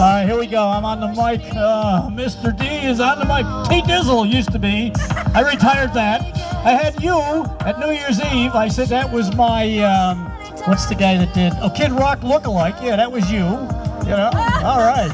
All right, here we go. I'm on the mic. Uh, Mr. D is on the mic. T Dizzle used to be. I retired that. I had you at New Year's Eve. I said that was my, um, what's the guy that did? Oh, Kid Rock lookalike. Yeah, that was you. You know? All right.